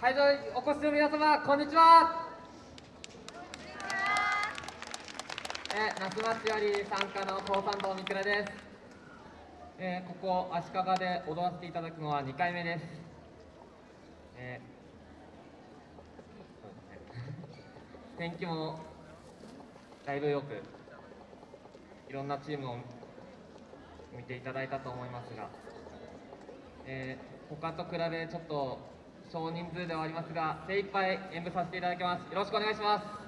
会場にお越しの皆様こんにちは。えー、那須町より参加の高三堂みくらです、えー、ここ足利で踊らせていただくのは2回目です、えーそうですね天気もだいぶよくいろんなチームを見ていただいたと思いますが、えー、他と比べちょっと少人数ではありますが精一杯演舞させていただきます。よろしくお願いします。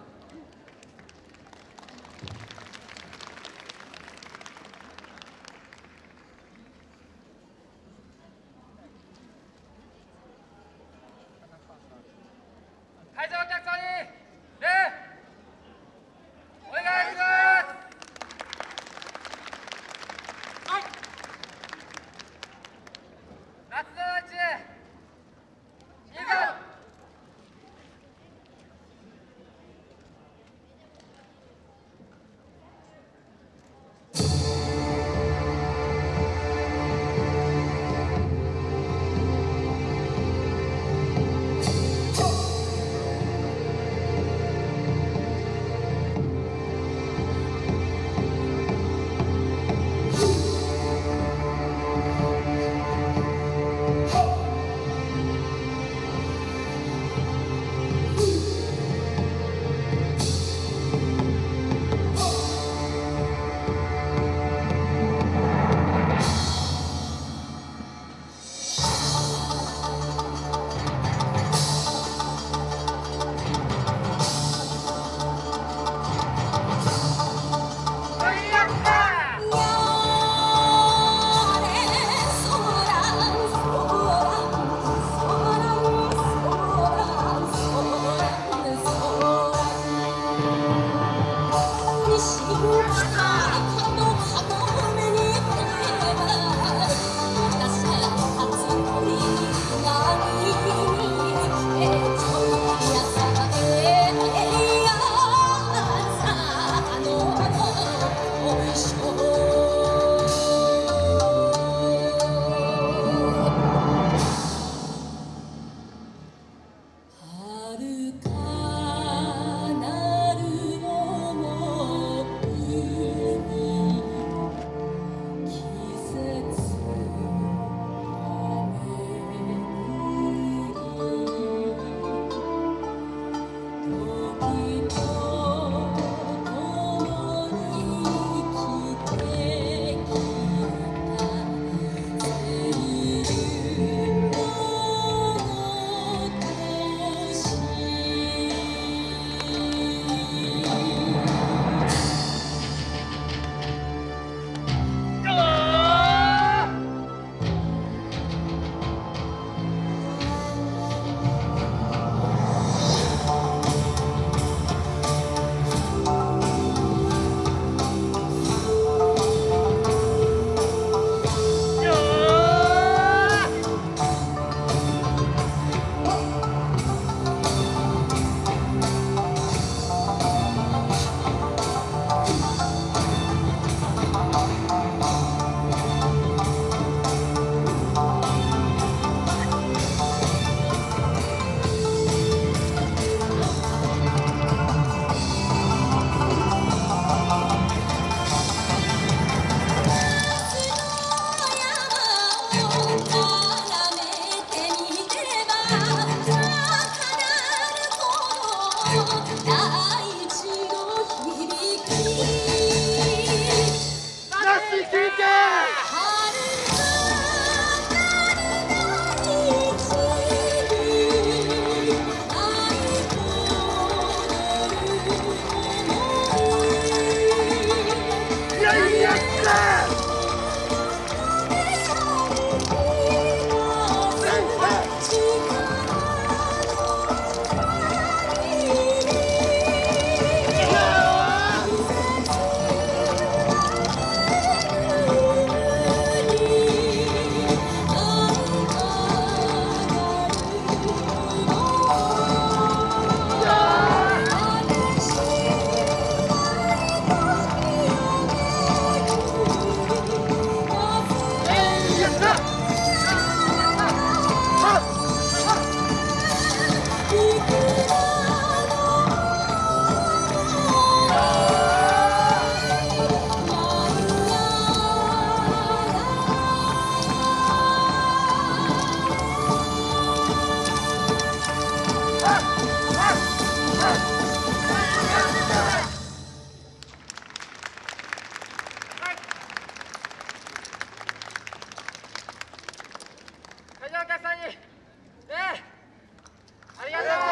Awesome. 大地き。なし休憩。さんに、ね、ありがとう。